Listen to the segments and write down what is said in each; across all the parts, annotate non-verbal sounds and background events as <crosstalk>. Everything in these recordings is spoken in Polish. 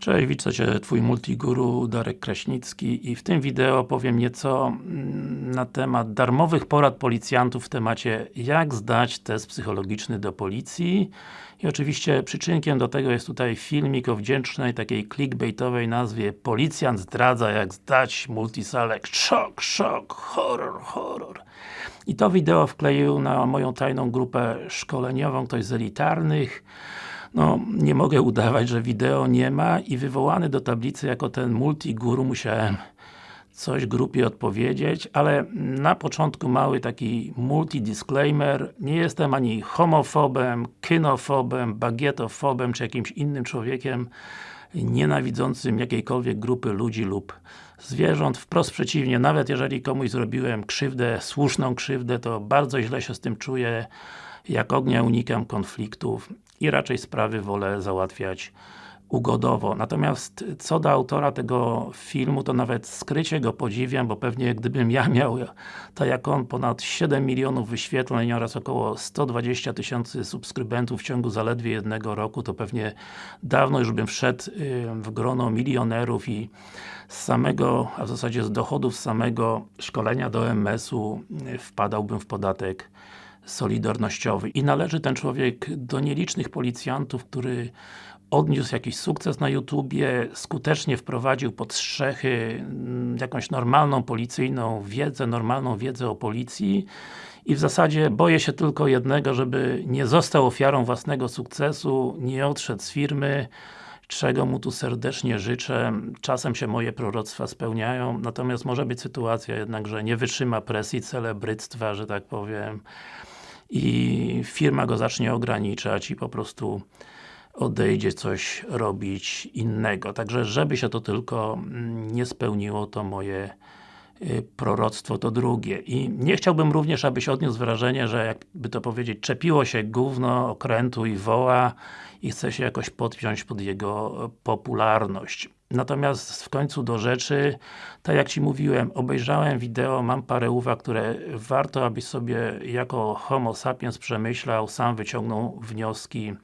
Cześć, witam Cię, Twój multiguru Darek Kraśnicki i w tym wideo powiem nieco mm, na temat darmowych porad policjantów w temacie jak zdać test psychologiczny do policji. I oczywiście przyczynkiem do tego jest tutaj filmik o wdzięcznej takiej clickbaitowej nazwie Policjant zdradza jak zdać multiselect, szok, szok, horror, horror. I to wideo wkleił na moją tajną grupę szkoleniową, ktoś z elitarnych no, nie mogę udawać, że wideo nie ma i wywołany do tablicy jako ten multiguru musiałem coś grupie odpowiedzieć, ale na początku mały taki multi-disclaimer. Nie jestem ani homofobem, kynofobem, bagietofobem, czy jakimś innym człowiekiem nienawidzącym jakiejkolwiek grupy ludzi lub zwierząt. Wprost przeciwnie, nawet jeżeli komuś zrobiłem krzywdę, słuszną krzywdę, to bardzo źle się z tym czuję. Jak ognia unikam konfliktów i raczej sprawy wolę załatwiać ugodowo. Natomiast co do autora tego filmu, to nawet skrycie go podziwiam, bo pewnie gdybym ja miał, tak jak on, ponad 7 milionów wyświetleń oraz około 120 tysięcy subskrybentów w ciągu zaledwie jednego roku, to pewnie dawno już bym wszedł w grono milionerów i z samego, a w zasadzie z dochodów samego szkolenia do MS-u wpadałbym w podatek solidarnościowy. I należy ten człowiek do nielicznych policjantów, który odniósł jakiś sukces na YouTubie, skutecznie wprowadził pod strzechy mm, jakąś normalną policyjną wiedzę, normalną wiedzę o policji i w zasadzie boję się tylko jednego, żeby nie został ofiarą własnego sukcesu, nie odszedł z firmy, czego mu tu serdecznie życzę. Czasem się moje proroctwa spełniają, natomiast może być sytuacja jednak, że nie wytrzyma presji celebryctwa, że tak powiem i firma go zacznie ograniczać i po prostu odejdzie coś robić innego. Także żeby się to tylko mm, nie spełniło, to moje y, proroctwo to drugie. I nie chciałbym również, abyś odniósł wrażenie, że jakby to powiedzieć, czepiło się gówno okrętu i woła i chce się jakoś podpiąć pod jego popularność. Natomiast w końcu do rzeczy, tak jak Ci mówiłem, obejrzałem wideo, mam parę uwag, które warto, abyś sobie jako homo sapiens przemyślał, sam wyciągnął wnioski,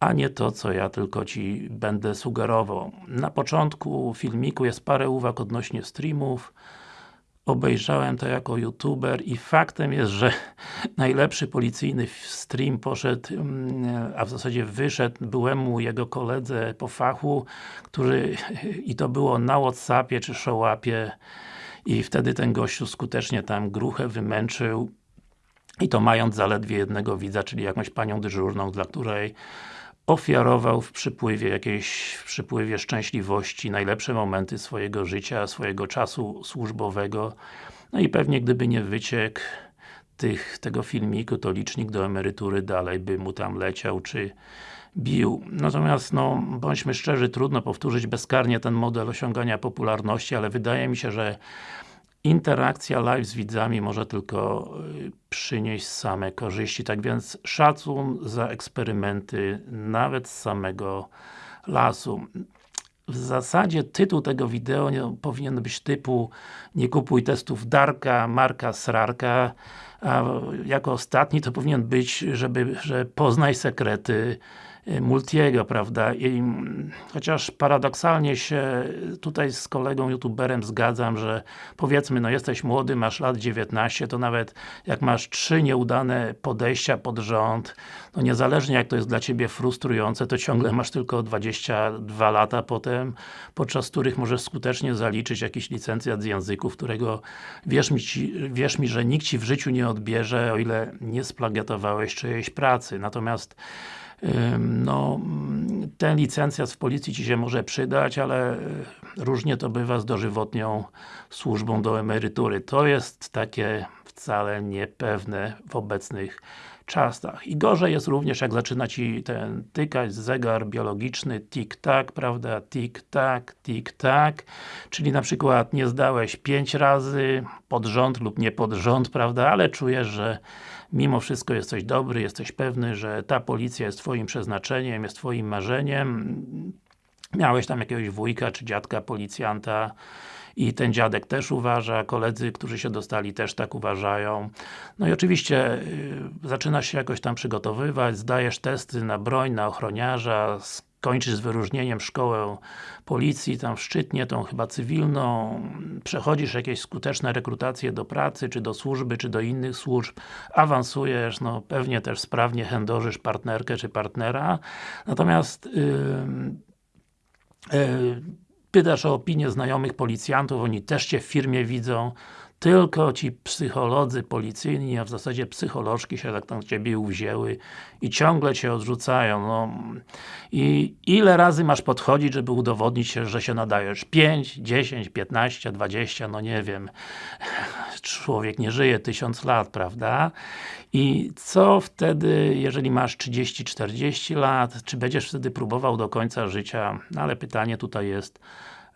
a nie to, co ja tylko Ci będę sugerował. Na początku filmiku jest parę uwag odnośnie streamów, obejrzałem to jako youtuber i faktem jest, że <laughs> najlepszy policyjny stream poszedł, mm, a w zasadzie wyszedł byłemu jego koledze po fachu, który <laughs> i to było na Whatsappie czy Showapie i wtedy ten gościu skutecznie tam gruchę wymęczył i to mając zaledwie jednego widza, czyli jakąś panią dyżurną, dla której ofiarował w przypływie jakiejś, w przypływie szczęśliwości najlepsze momenty swojego życia, swojego czasu służbowego. No i pewnie gdyby nie wyciek tych, tego filmiku, to licznik do emerytury dalej by mu tam leciał, czy bił. Natomiast, no, bądźmy szczerzy, trudno powtórzyć bezkarnie ten model osiągania popularności, ale wydaje mi się, że interakcja live z widzami może tylko y, przynieść same korzyści, tak więc szacun za eksperymenty nawet z samego lasu. W zasadzie tytuł tego wideo nie, powinien być typu nie kupuj testów Darka, Marka, Srarka, a jako ostatni to powinien być, żeby, że poznaj sekrety Multiego, prawda? I, chociaż paradoksalnie się tutaj z kolegą youtuberem zgadzam, że powiedzmy, no jesteś młody, masz lat 19, to nawet jak masz trzy nieudane podejścia pod rząd, no niezależnie jak to jest dla Ciebie frustrujące, to ciągle masz tylko 22 lata potem, podczas których możesz skutecznie zaliczyć jakiś licencjat z języków, którego wierz mi, ci, wierz mi, że nikt Ci w życiu nie odbierze, o ile nie splagiatowałeś czyjejś pracy. Natomiast no, ten licencjat w policji Ci się może przydać, ale e, różnie to bywa z dożywotnią służbą do emerytury. To jest takie wcale niepewne w obecnych czasach. I gorzej jest również, jak zaczyna Ci ten tykać zegar biologiczny tik-tak, prawda, tik-tak, tik-tak, czyli na przykład nie zdałeś 5 razy pod rząd lub nie pod rząd, prawda, ale czujesz, że mimo wszystko jesteś dobry, jesteś pewny, że ta policja jest Twoim przeznaczeniem, jest Twoim marzeniem, miałeś tam jakiegoś wujka czy dziadka policjanta, i ten dziadek też uważa, koledzy, którzy się dostali też tak uważają. No i oczywiście y, zaczynasz się jakoś tam przygotowywać, zdajesz testy na broń, na ochroniarza, skończysz z wyróżnieniem szkołę policji, tam w Szczytnie, tą chyba cywilną, przechodzisz jakieś skuteczne rekrutacje do pracy, czy do służby, czy do innych służb, awansujesz, no pewnie też sprawnie chędożysz partnerkę, czy partnera, natomiast yy, yy, pytasz o opinię znajomych policjantów, oni też Cię w firmie widzą, tylko ci psycholodzy policyjni, a w zasadzie psycholożki się tak tam ciebie uwzięły i ciągle cię odrzucają, no. I ile razy masz podchodzić, żeby udowodnić się, że się nadajesz? 5, 10, 15, 20, no nie wiem. Człowiek nie żyje tysiąc lat, prawda? I co wtedy, jeżeli masz 30-40 lat, czy będziesz wtedy próbował do końca życia? No ale pytanie tutaj jest,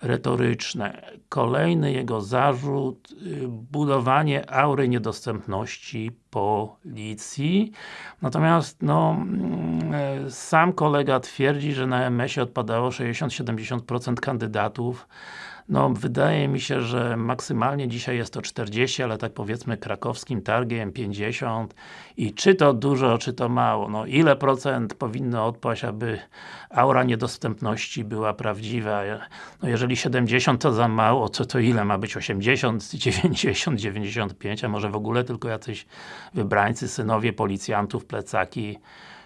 retoryczne. Kolejny jego zarzut, y, budowanie aury niedostępności policji. Natomiast, no, mm, e, sam kolega twierdzi, że na MS-ie odpadało 60-70% kandydatów no, wydaje mi się, że maksymalnie dzisiaj jest to 40, ale tak powiedzmy krakowskim targiem 50 i czy to dużo, czy to mało, no ile procent powinno odpaść, aby aura niedostępności była prawdziwa, no jeżeli 70 to za mało, to to ile ma być? 80, 90, 95, a może w ogóle tylko jacyś wybrańcy, synowie policjantów, plecaki,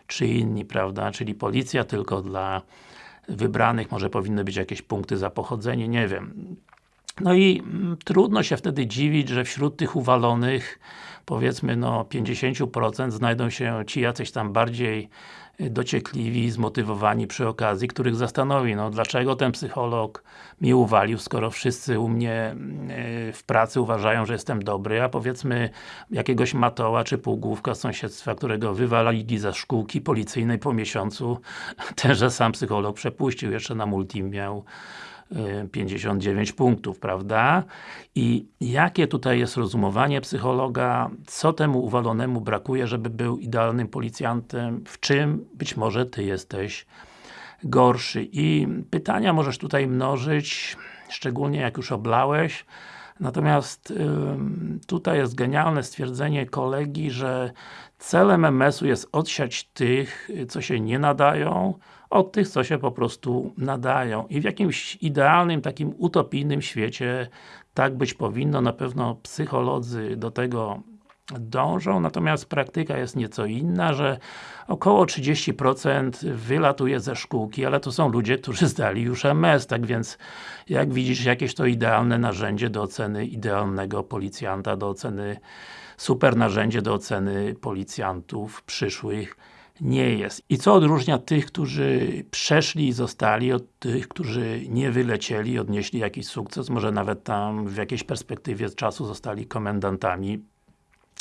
czy inni, prawda, czyli policja tylko dla wybranych, może powinny być jakieś punkty za pochodzenie, nie wiem. No i mm, trudno się wtedy dziwić, że wśród tych uwalonych powiedzmy no 50% znajdą się ci jacyś tam bardziej dociekliwi, zmotywowani przy okazji, których zastanowi, no dlaczego ten psycholog mnie uwalił, skoro wszyscy u mnie e, w pracy uważają, że jestem dobry, a powiedzmy jakiegoś matoła czy półgłówka z sąsiedztwa, którego wywalili ze szkółki policyjnej po miesiącu, <laughs> tenże sam psycholog przepuścił, jeszcze na multi miał 59 punktów, prawda? I jakie tutaj jest rozumowanie psychologa, co temu uwalonemu brakuje, żeby był idealnym policjantem, w czym być może Ty jesteś gorszy. I pytania możesz tutaj mnożyć, szczególnie jak już oblałeś, Natomiast tutaj jest genialne stwierdzenie kolegi, że celem MS-u jest odsiać tych, co się nie nadają, od tych, co się po prostu nadają. I w jakimś idealnym, takim utopijnym świecie tak być powinno, na pewno psycholodzy do tego dążą, natomiast praktyka jest nieco inna, że około 30% wylatuje ze szkółki, ale to są ludzie, którzy zdali już MS, tak więc jak widzisz, jakieś to idealne narzędzie do oceny idealnego policjanta, do oceny super narzędzie do oceny policjantów przyszłych nie jest. I co odróżnia tych, którzy przeszli i zostali od tych, którzy nie wylecieli, odnieśli jakiś sukces, może nawet tam w jakiejś perspektywie czasu zostali komendantami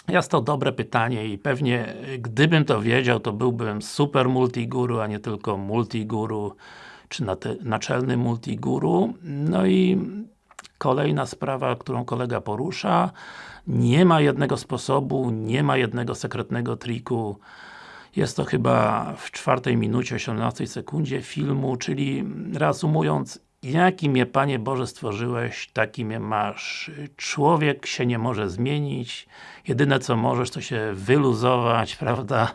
jest to dobre pytanie i pewnie gdybym to wiedział, to byłbym super multiguru, a nie tylko multiguru, czy naczelny multiguru. No i kolejna sprawa, którą kolega porusza, nie ma jednego sposobu, nie ma jednego sekretnego triku, jest to chyba w czwartej minucie, 18 sekundzie filmu, czyli reasumując, Jakim je Panie Boże stworzyłeś, takim je masz. Człowiek się nie może zmienić, jedyne co możesz to się wyluzować, <laughs> prawda,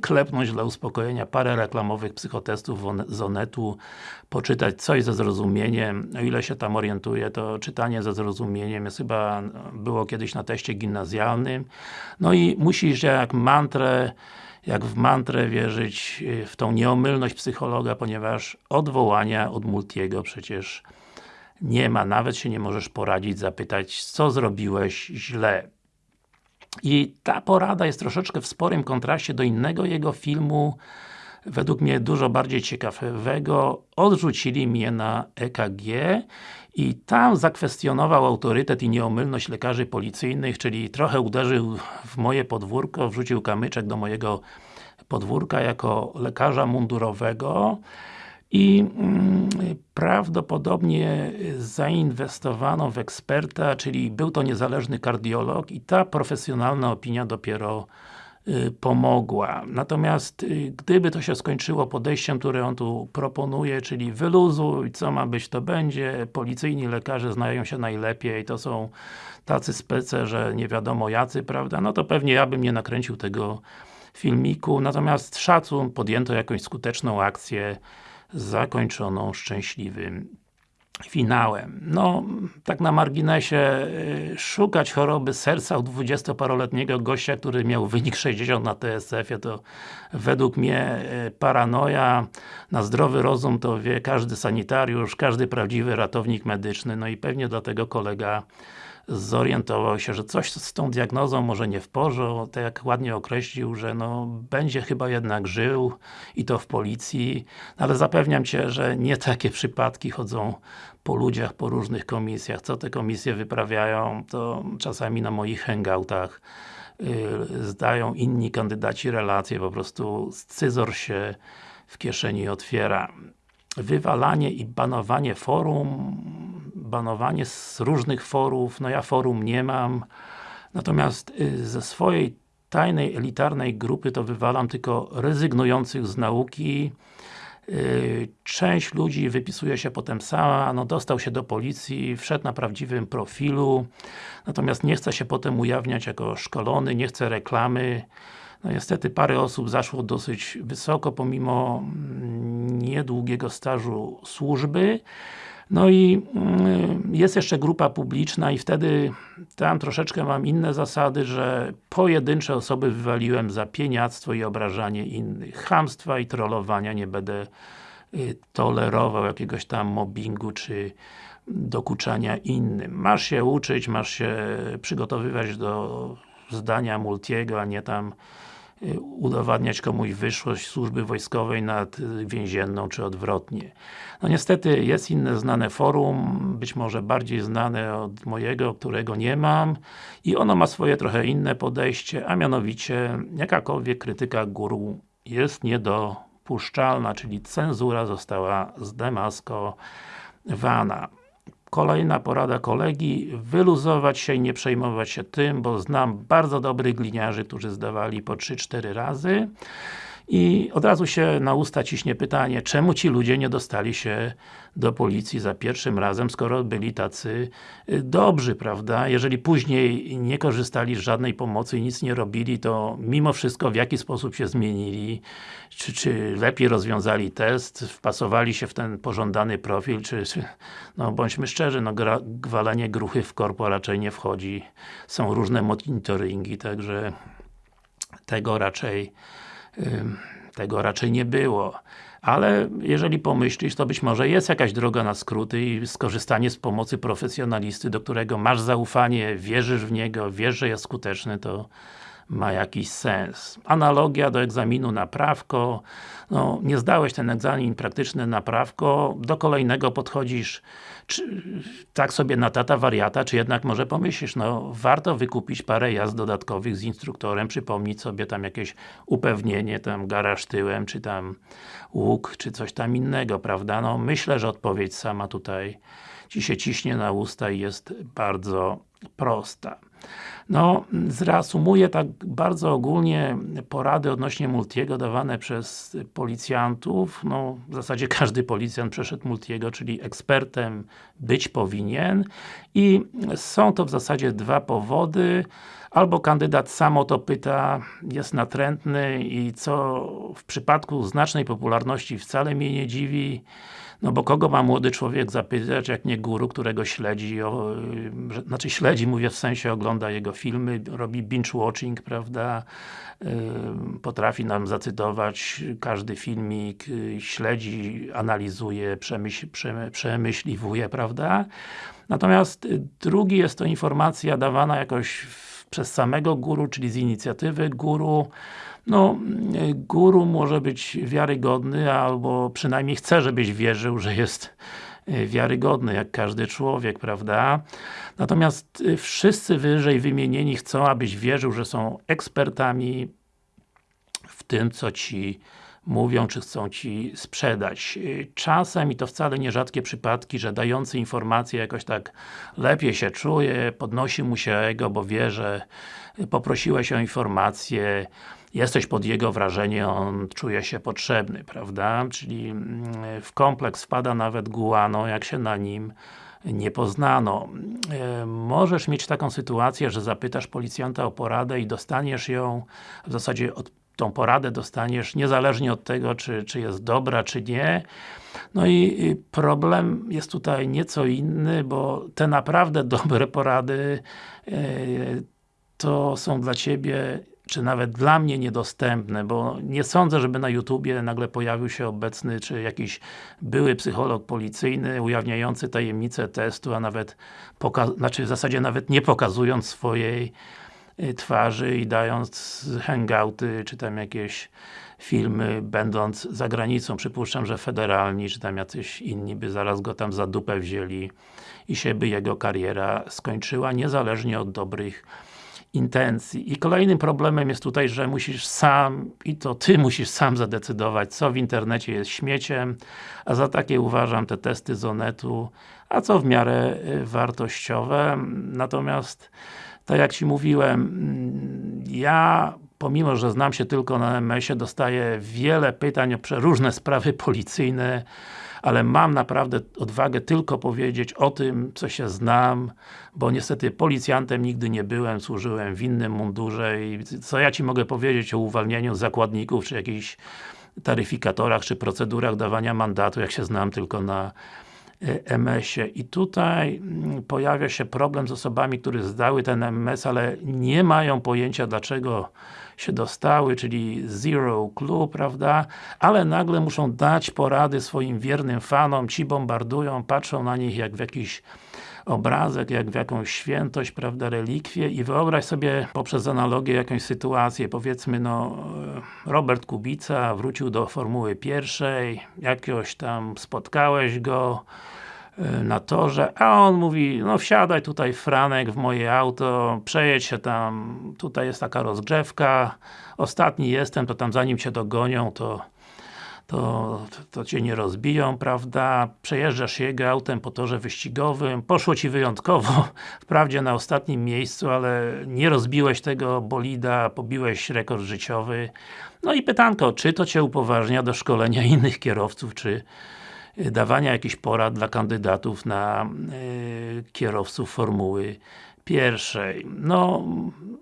klepnąć dla uspokojenia parę reklamowych psychotestów z Onetu, poczytać coś ze zrozumieniem, o ile się tam orientuje, to czytanie ze zrozumieniem jest chyba, było kiedyś na teście gimnazjalnym, no i musisz jak mantrę jak w mantrę wierzyć y, w tą nieomylność psychologa, ponieważ odwołania od Multiego przecież nie ma, nawet się nie możesz poradzić, zapytać, co zrobiłeś źle. I ta porada jest troszeczkę w sporym kontraście do innego jego filmu, według mnie dużo bardziej ciekawego, odrzucili mnie na EKG i tam zakwestionował autorytet i nieomylność lekarzy policyjnych, czyli trochę uderzył w moje podwórko, wrzucił kamyczek do mojego podwórka jako lekarza mundurowego i mm, prawdopodobnie zainwestowano w eksperta, czyli był to niezależny kardiolog i ta profesjonalna opinia dopiero pomogła. Natomiast y, gdyby to się skończyło podejściem, które on tu proponuje, czyli wyluzuj, co ma być to będzie, policyjni lekarze znają się najlepiej, to są tacy spece, że nie wiadomo jacy, prawda, no to pewnie ja bym nie nakręcił tego filmiku, natomiast szacun, podjęto jakąś skuteczną akcję, zakończoną szczęśliwym finałem. No, tak na marginesie, y, szukać choroby serca u 20-paroletniego gościa, który miał wynik 60 na TSF-ie, to według mnie y, paranoja, na zdrowy rozum to wie każdy sanitariusz, każdy prawdziwy ratownik medyczny, no i pewnie dlatego kolega zorientował się, że coś z tą diagnozą może nie w porządku, tak jak ładnie określił, że no, będzie chyba jednak żył i to w policji, no, ale zapewniam Cię, że nie takie przypadki chodzą po ludziach, po różnych komisjach. Co te komisje wyprawiają, to czasami na moich hangoutach yy, zdają inni kandydaci relacje, po prostu scyzor się w kieszeni otwiera. Wywalanie i banowanie forum banowanie z różnych forów, no ja forum nie mam, natomiast y, ze swojej tajnej, elitarnej grupy to wywalam tylko rezygnujących z nauki, y, Część ludzi wypisuje się potem sama, no dostał się do policji, wszedł na prawdziwym profilu, natomiast nie chce się potem ujawniać jako szkolony, nie chce reklamy. No niestety parę osób zaszło dosyć wysoko, pomimo mm, niedługiego stażu służby. No i mm, jest jeszcze grupa publiczna i wtedy tam troszeczkę mam inne zasady, że pojedyncze osoby wywaliłem za pieniactwo i obrażanie innych. Chamstwa i trollowania nie będę y, tolerował jakiegoś tam mobbingu czy dokuczania innym. Masz się uczyć, masz się przygotowywać do zdania Multiego, a nie tam udowadniać komuś wyższość służby wojskowej nad więzienną, czy odwrotnie. No niestety jest inne znane forum, być może bardziej znane od mojego, którego nie mam i ono ma swoje trochę inne podejście, a mianowicie jakakolwiek krytyka guru jest niedopuszczalna, czyli cenzura została zdemaskowana. Kolejna porada kolegi, wyluzować się i nie przejmować się tym, bo znam bardzo dobrych gliniarzy, którzy zdawali po 3-4 razy i od razu się na usta ciśnie pytanie, czemu ci ludzie nie dostali się do policji za pierwszym razem, skoro byli tacy y, dobrzy, prawda? Jeżeli później nie korzystali z żadnej pomocy i nic nie robili, to mimo wszystko w jaki sposób się zmienili? Czy, czy lepiej rozwiązali test, wpasowali się w ten pożądany profil, czy, czy no bądźmy szczerzy, no gra, gwalenie gruchy w korpo raczej nie wchodzi. Są różne monitoringi, także tego raczej tego raczej nie było. Ale jeżeli pomyślisz, to być może jest jakaś droga na skróty i skorzystanie z pomocy profesjonalisty, do którego masz zaufanie, wierzysz w niego, wiesz, że jest skuteczny, to ma jakiś sens. Analogia do egzaminu na prawko, no, nie zdałeś ten egzamin praktyczny na prawko, do kolejnego podchodzisz czy, tak sobie na tata wariata, czy jednak może pomyślisz, no warto wykupić parę jazd dodatkowych z instruktorem, przypomnieć sobie tam jakieś upewnienie, tam garaż tyłem, czy tam łuk, czy coś tam innego, prawda? No myślę, że odpowiedź sama tutaj Ci się ciśnie na usta i jest bardzo prosta. No, zreasumuję tak bardzo ogólnie porady odnośnie Multiego dawane przez policjantów. No, w zasadzie <laughs> każdy policjant przeszedł Multiego, czyli ekspertem być powinien i są to w zasadzie dwa powody. Albo kandydat sam o to pyta, jest natrętny i co w przypadku znacznej popularności wcale mnie nie dziwi, no bo kogo ma młody człowiek zapytać, jak nie guru, którego śledzi, o, znaczy śledzi, mówię w sensie ogląda jego filmy, robi binge-watching, prawda, potrafi nam zacytować każdy filmik, śledzi, analizuje, przemyśl, przemyśliwuje, prawda. Natomiast drugi jest to informacja dawana jakoś przez samego guru, czyli z inicjatywy guru, no, guru może być wiarygodny, albo przynajmniej chce, żebyś wierzył, że jest e, wiarygodny, jak każdy człowiek, prawda? Natomiast e, wszyscy wyżej wymienieni chcą, abyś wierzył, że są ekspertami w tym, co Ci mówią, czy chcą Ci sprzedać. E, czasem, i to wcale nie rzadkie przypadki, że dający informacje jakoś tak lepiej się czuje, podnosi mu się ego, bo wie, że poprosiłeś o informację, jesteś pod jego wrażenie, on czuje się potrzebny, prawda? Czyli mm, w kompleks wpada nawet guano, jak się na nim nie poznano. E, możesz mieć taką sytuację, że zapytasz policjanta o poradę i dostaniesz ją w zasadzie od tą poradę dostaniesz niezależnie od tego, czy, czy jest dobra, czy nie. No i problem jest tutaj nieco inny, bo te naprawdę <laughs> dobre porady e, to są dla Ciebie czy nawet dla mnie niedostępne, bo nie sądzę, żeby na YouTubie nagle pojawił się obecny, czy jakiś były psycholog policyjny, ujawniający tajemnicę testu, a nawet, znaczy w zasadzie nawet nie pokazując swojej y, twarzy i dając hangouty, czy tam jakieś filmy, będąc za granicą. Przypuszczam, że federalni, czy tam jacyś inni by zaraz go tam za dupę wzięli i się by jego kariera skończyła, niezależnie od dobrych intencji. I kolejnym problemem jest tutaj, że musisz sam, i to Ty musisz sam zadecydować, co w internecie jest śmieciem, a za takie uważam te testy Zonetu, a co w miarę y, wartościowe. Natomiast, tak jak Ci mówiłem, mm, ja pomimo, że znam się tylko na MS-ie, dostaję wiele pytań o przeróżne sprawy policyjne, ale mam naprawdę odwagę tylko powiedzieć o tym, co się znam, bo niestety policjantem nigdy nie byłem, służyłem w innym mundurze i co ja Ci mogę powiedzieć o uwalnianiu zakładników, czy jakichś taryfikatorach, czy procedurach dawania mandatu, jak się znam tylko na MS-ie. I tutaj mm, pojawia się problem z osobami, które zdały ten MS, ale nie mają pojęcia dlaczego się dostały, czyli zero clue, prawda? Ale nagle muszą dać porady swoim wiernym fanom, ci bombardują, patrzą na nich jak w jakiś obrazek, jak w jakąś świętość, prawda, relikwie i wyobraź sobie poprzez analogię jakąś sytuację, powiedzmy no Robert Kubica wrócił do Formuły pierwszej, jakiegoś tam spotkałeś go Y, na torze, a on mówi, no wsiadaj tutaj Franek w moje auto, przejedź się tam, tutaj jest taka rozgrzewka, ostatni jestem, to tam zanim cię dogonią, to to, to Cię nie rozbiją, prawda? Przejeżdżasz jego autem po torze wyścigowym, poszło Ci wyjątkowo, <laughs> wprawdzie na ostatnim miejscu, ale nie rozbiłeś tego bolida, pobiłeś rekord życiowy. No i pytanko, czy to Cię upoważnia do szkolenia innych kierowców, czy dawania jakichś porad dla kandydatów na y, kierowców Formuły pierwszej. No,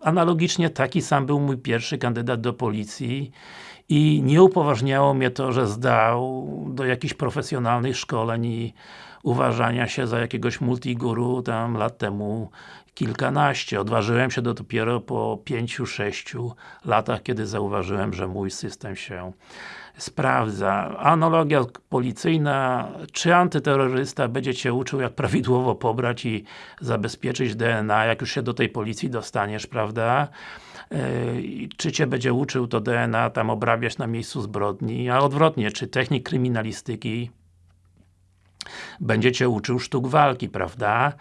analogicznie taki sam był mój pierwszy kandydat do policji i nie upoważniało mnie to, że zdał do jakichś profesjonalnych szkoleń i uważania się za jakiegoś multiguru tam lat temu kilkanaście. Odważyłem się dopiero po pięciu, sześciu latach, kiedy zauważyłem, że mój system się sprawdza. Analogia policyjna, czy antyterrorysta będzie Cię uczył, jak prawidłowo pobrać i zabezpieczyć DNA, jak już się do tej policji dostaniesz, prawda? czy Cię będzie uczył to DNA tam obrabiać na miejscu zbrodni, a odwrotnie, czy technik kryminalistyki będzie Cię uczył sztuk walki, prawda?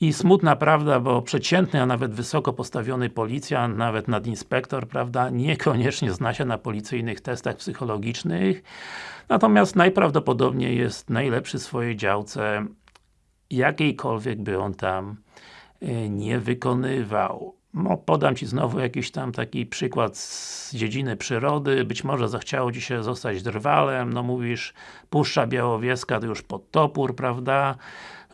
I smutna prawda, bo przeciętny, a nawet wysoko postawiony policjant, nawet nadinspektor, prawda, niekoniecznie zna się na policyjnych testach psychologicznych, natomiast najprawdopodobniej jest najlepszy w swojej działce, jakiejkolwiek by on tam e, nie wykonywał. No, podam Ci znowu jakiś tam taki przykład z dziedziny przyrody, być może zachciało Ci się zostać drwalem, no mówisz Puszcza Białowieska to już pod topór, prawda?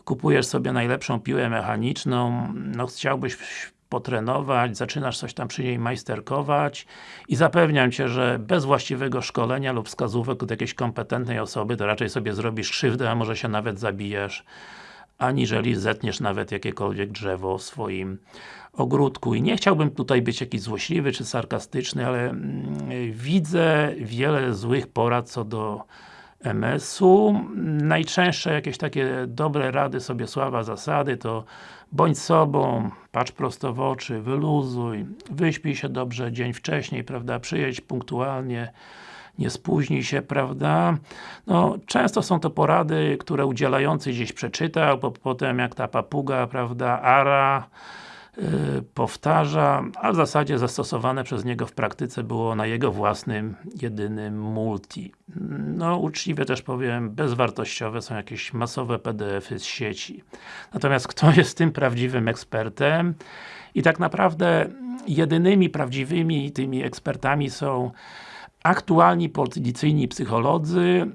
Kupujesz sobie najlepszą piłę mechaniczną, no chciałbyś potrenować, zaczynasz coś tam przy niej majsterkować. I zapewniam Cię, że bez właściwego szkolenia lub wskazówek od jakiejś kompetentnej osoby, to raczej sobie zrobisz krzywdę, a może się nawet zabijesz aniżeli zetniesz nawet jakiekolwiek drzewo w swoim ogródku. I nie chciałbym tutaj być jakiś złośliwy czy sarkastyczny, ale mm, widzę wiele złych porad co do MS-u. Najczęstsze jakieś takie dobre rady sobie sława zasady to bądź sobą, patrz prosto w oczy, wyluzuj, wyśpij się dobrze dzień wcześniej, prawda, przyjedź punktualnie, nie spóźnij się, prawda? No, często są to porady, które udzielający gdzieś przeczytał, bo potem jak ta papuga, prawda, ara, yy, powtarza, a w zasadzie zastosowane przez niego w praktyce było na jego własnym, jedynym multi. No, uczciwie też powiem, bezwartościowe są jakieś masowe PDF-y z sieci. Natomiast kto jest tym prawdziwym ekspertem? I tak naprawdę jedynymi prawdziwymi tymi ekspertami są aktualni policyjni psycholodzy,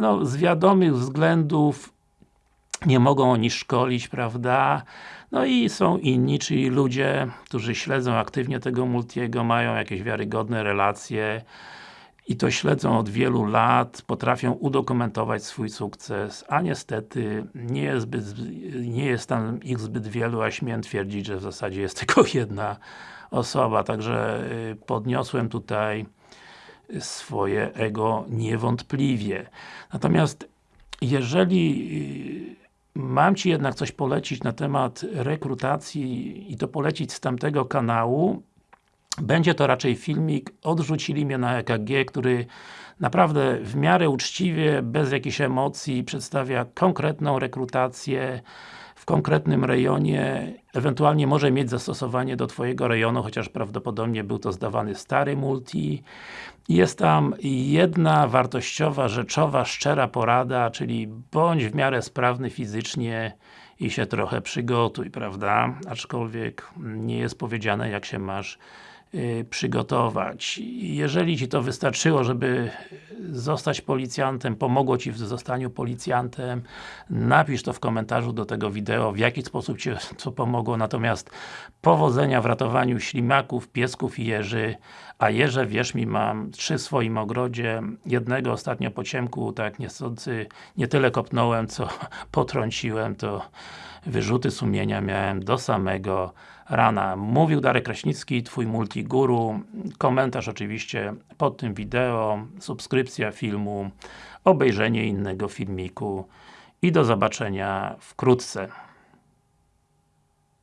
no, z wiadomych względów nie mogą oni szkolić, prawda? No i są inni, czyli ludzie, którzy śledzą aktywnie tego Multiego, mają jakieś wiarygodne relacje i to śledzą od wielu lat, potrafią udokumentować swój sukces, a niestety nie jest, zbyt, nie jest tam ich zbyt wielu, a śmiem twierdzić, że w zasadzie jest <laughs> tylko jedna osoba, także y, podniosłem tutaj swoje ego niewątpliwie. Natomiast jeżeli y, mam Ci jednak coś polecić na temat rekrutacji i to polecić z tamtego kanału, będzie to raczej filmik Odrzucili mnie na EKG, który naprawdę w miarę uczciwie, bez jakichś emocji przedstawia konkretną rekrutację w konkretnym rejonie, ewentualnie może mieć zastosowanie do Twojego rejonu, chociaż prawdopodobnie był to zdawany stary multi. Jest tam jedna wartościowa, rzeczowa, szczera porada, czyli bądź w miarę sprawny fizycznie i się trochę przygotuj, prawda? Aczkolwiek nie jest powiedziane jak się masz przygotować. Jeżeli Ci to wystarczyło, żeby zostać policjantem, pomogło Ci w zostaniu policjantem, napisz to w komentarzu do tego wideo, w jaki sposób Ci to pomogło, natomiast powodzenia w ratowaniu ślimaków, piesków i jeży, a jeże, wierz mi, mam trzy w swoim ogrodzie, jednego ostatnio po ciemku, tak niechcący, nie tyle kopnąłem, co <laughs> potrąciłem, to wyrzuty sumienia miałem do samego rana. Mówił Darek Kraśnicki, Twój multiguru. Komentarz oczywiście pod tym wideo, subskrypcja filmu, obejrzenie innego filmiku i do zobaczenia wkrótce.